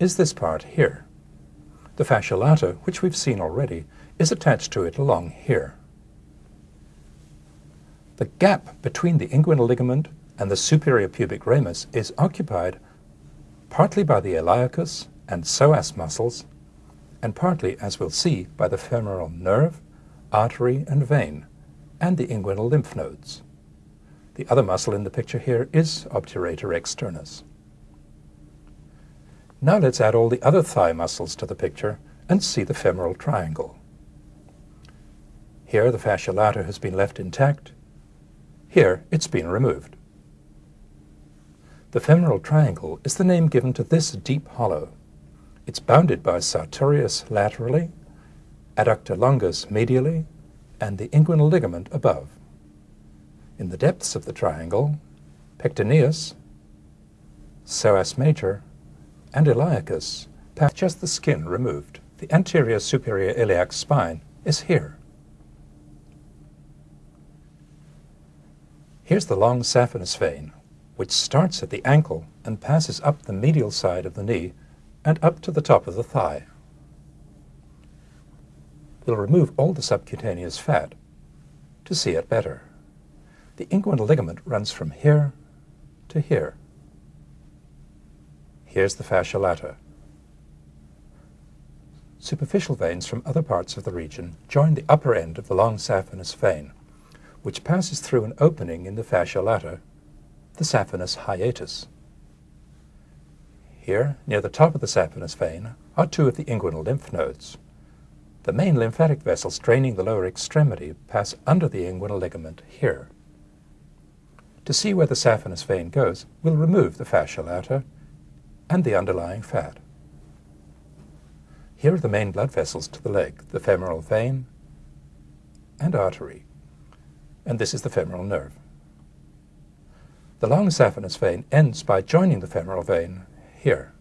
is this part here. The fascia lata, which we've seen already, is attached to it along here. The gap between the inguinal ligament and the superior pubic ramus is occupied partly by the iliacus and psoas muscles, and partly, as we'll see, by the femoral nerve, artery, and vein, and the inguinal lymph nodes. The other muscle in the picture here is obturator externus. Now let's add all the other thigh muscles to the picture and see the femoral triangle. Here the fascia lata has been left intact, here, it's been removed. The femoral triangle is the name given to this deep hollow. It's bounded by sartorius laterally, adductor longus medially, and the inguinal ligament above. In the depths of the triangle, pectineus, psoas major, and iliacus have just the skin removed. The anterior superior iliac spine is here. Here's the long saphenous vein, which starts at the ankle and passes up the medial side of the knee and up to the top of the thigh. We'll remove all the subcutaneous fat to see it better. The inguinal ligament runs from here to here. Here's the fascia lata. Superficial veins from other parts of the region join the upper end of the long saphenous vein which passes through an opening in the fascia lata, the saphenous hiatus. Here, near the top of the saphenous vein, are two of the inguinal lymph nodes. The main lymphatic vessels draining the lower extremity pass under the inguinal ligament here. To see where the saphenous vein goes, we'll remove the fascia lata and the underlying fat. Here are the main blood vessels to the leg, the femoral vein and artery and this is the femoral nerve. The long saphenous vein ends by joining the femoral vein here.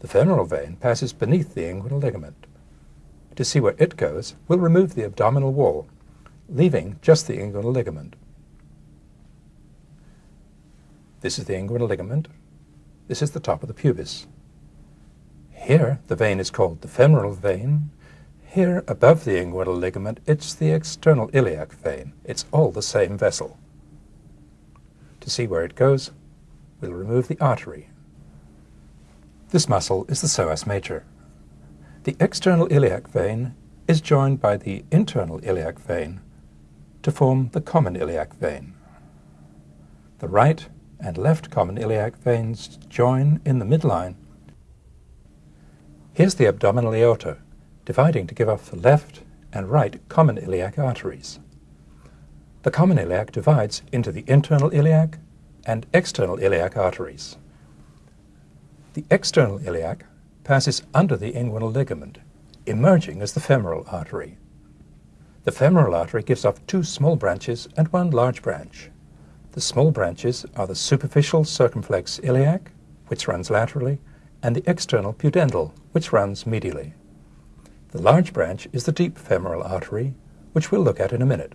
The femoral vein passes beneath the inguinal ligament. To see where it goes, we'll remove the abdominal wall, leaving just the inguinal ligament. This is the inguinal ligament. This is the top of the pubis. Here, the vein is called the femoral vein, here, above the inguinal ligament, it's the external iliac vein. It's all the same vessel. To see where it goes, we'll remove the artery. This muscle is the psoas major. The external iliac vein is joined by the internal iliac vein to form the common iliac vein. The right and left common iliac veins join in the midline. Here's the abdominal aorta, dividing to give off the left and right common iliac arteries. The common iliac divides into the internal iliac and external iliac arteries. The external iliac passes under the inguinal ligament, emerging as the femoral artery. The femoral artery gives off two small branches and one large branch. The small branches are the superficial circumflex iliac, which runs laterally, and the external pudendal, which runs medially. The large branch is the deep femoral artery, which we'll look at in a minute.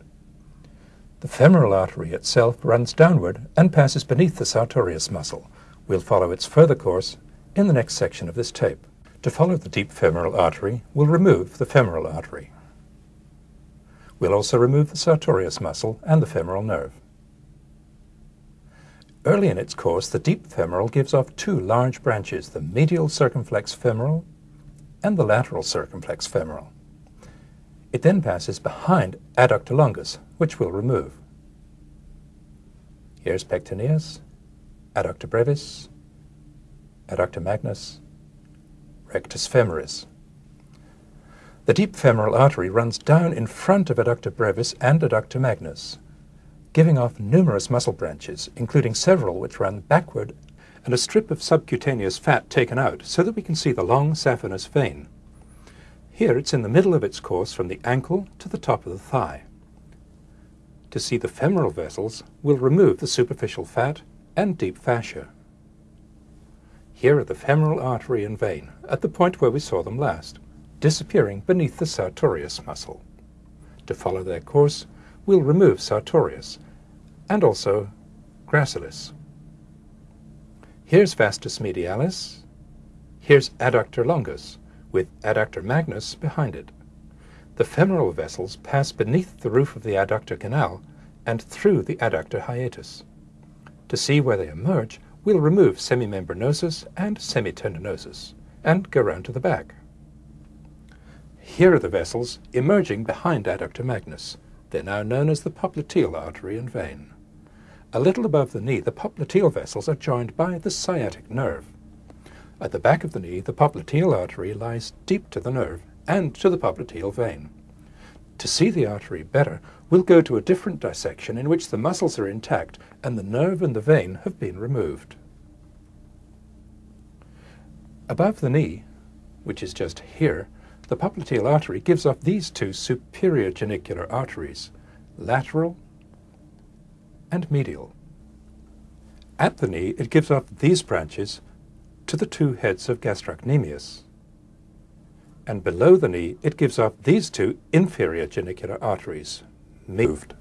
The femoral artery itself runs downward and passes beneath the sartorius muscle. We'll follow its further course in the next section of this tape. To follow the deep femoral artery, we'll remove the femoral artery. We'll also remove the sartorius muscle and the femoral nerve. Early in its course, the deep femoral gives off two large branches, the medial circumflex femoral and the lateral circumflex femoral. It then passes behind adductor longus, which we'll remove. Here's pectineus, adductor brevis, adductor magnus, rectus femoris. The deep femoral artery runs down in front of adductor brevis and adductor magnus, giving off numerous muscle branches, including several which run backward and a strip of subcutaneous fat taken out so that we can see the long saphenous vein. Here it's in the middle of its course from the ankle to the top of the thigh. To see the femoral vessels, we'll remove the superficial fat and deep fascia. Here are the femoral artery and vein, at the point where we saw them last, disappearing beneath the sartorius muscle. To follow their course, we'll remove sartorius, and also gracilis. Here's vastus medialis, Here's adductor longus, with adductor magnus behind it. The femoral vessels pass beneath the roof of the adductor canal and through the adductor hiatus. To see where they emerge, we'll remove semimembranosus and semitendinosus and go round to the back. Here are the vessels emerging behind adductor magnus. They're now known as the popliteal artery and vein. A little above the knee, the popliteal vessels are joined by the sciatic nerve. At the back of the knee, the popliteal artery lies deep to the nerve and to the popliteal vein. To see the artery better, we'll go to a different dissection in which the muscles are intact and the nerve and the vein have been removed. Above the knee, which is just here, the popliteal artery gives off these two superior genicular arteries, lateral and medial. At the knee, it gives off these branches to the two heads of gastrocnemius. And below the knee, it gives off these two inferior genicular arteries, moved.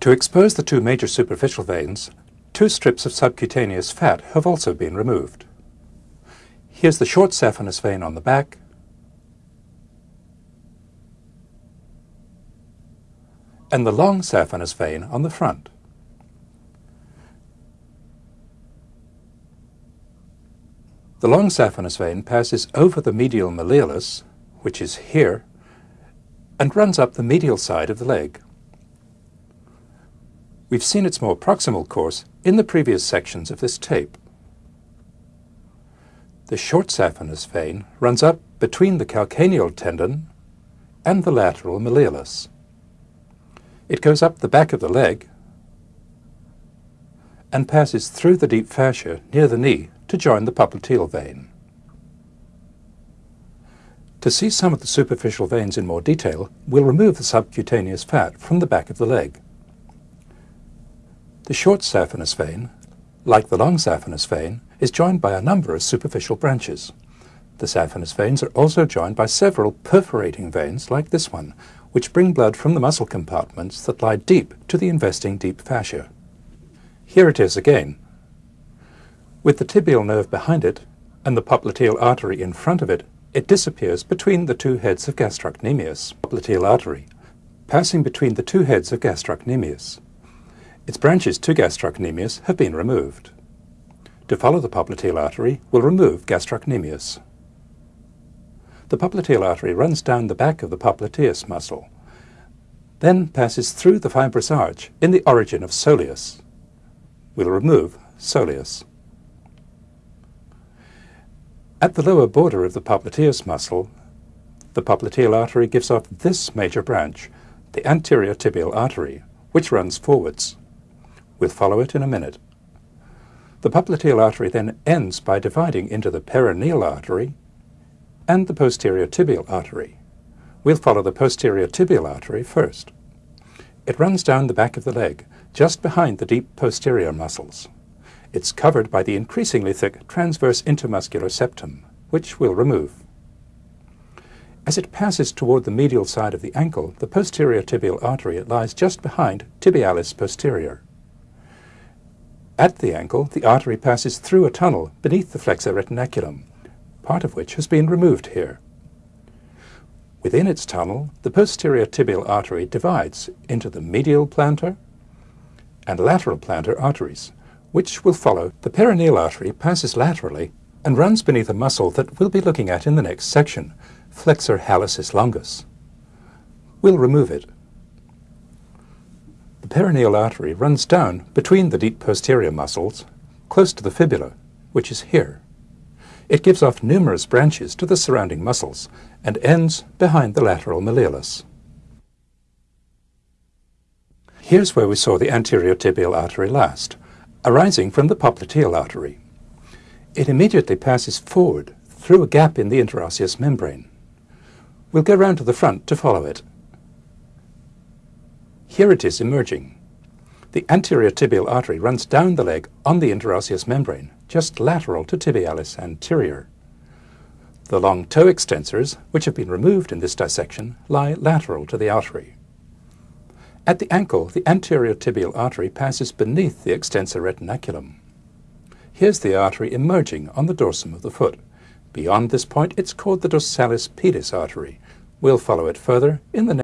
To expose the two major superficial veins, two strips of subcutaneous fat have also been removed. Here's the short saphenous vein on the back, and the long saphenous vein on the front. The long saphenous vein passes over the medial malleolus, which is here, and runs up the medial side of the leg. We've seen its more proximal course in the previous sections of this tape. The short saphenous vein runs up between the calcaneal tendon and the lateral malleolus. It goes up the back of the leg and passes through the deep fascia near the knee to join the popliteal vein. To see some of the superficial veins in more detail, we'll remove the subcutaneous fat from the back of the leg. The short saphenous vein, like the long saphenous vein, is joined by a number of superficial branches. The saphenous veins are also joined by several perforating veins like this one, which bring blood from the muscle compartments that lie deep to the investing deep fascia. Here it is again. With the tibial nerve behind it and the popliteal artery in front of it, it disappears between the two heads of gastrocnemius, popliteal artery, passing between the two heads of gastrocnemius. Its branches to gastrocnemius have been removed. To follow the popliteal artery, we'll remove gastrocnemius. The popliteal artery runs down the back of the popliteus muscle, then passes through the fibrous arch in the origin of soleus. We'll remove soleus. At the lower border of the popliteus muscle, the popliteal artery gives off this major branch, the anterior tibial artery, which runs forwards. We'll follow it in a minute. The popliteal artery then ends by dividing into the peroneal artery and the posterior tibial artery. We'll follow the posterior tibial artery first. It runs down the back of the leg, just behind the deep posterior muscles. It's covered by the increasingly thick transverse intermuscular septum, which we'll remove. As it passes toward the medial side of the ankle, the posterior tibial artery lies just behind tibialis posterior. At the ankle, the artery passes through a tunnel beneath the flexor retinaculum, part of which has been removed here. Within its tunnel, the posterior tibial artery divides into the medial plantar and lateral plantar arteries, which will follow. The peroneal artery passes laterally and runs beneath a muscle that we'll be looking at in the next section, flexor hallucis longus. We'll remove it. The peroneal artery runs down between the deep posterior muscles, close to the fibula, which is here. It gives off numerous branches to the surrounding muscles and ends behind the lateral malleolus. Here's where we saw the anterior tibial artery last, arising from the popliteal artery. It immediately passes forward through a gap in the interosseous membrane. We'll go round to the front to follow it. Here it is emerging. The anterior tibial artery runs down the leg on the interosseous membrane, just lateral to tibialis anterior. The long toe extensors, which have been removed in this dissection, lie lateral to the artery. At the ankle, the anterior tibial artery passes beneath the extensor retinaculum. Here's the artery emerging on the dorsum of the foot. Beyond this point, it's called the dorsalis pedis artery. We'll follow it further in the next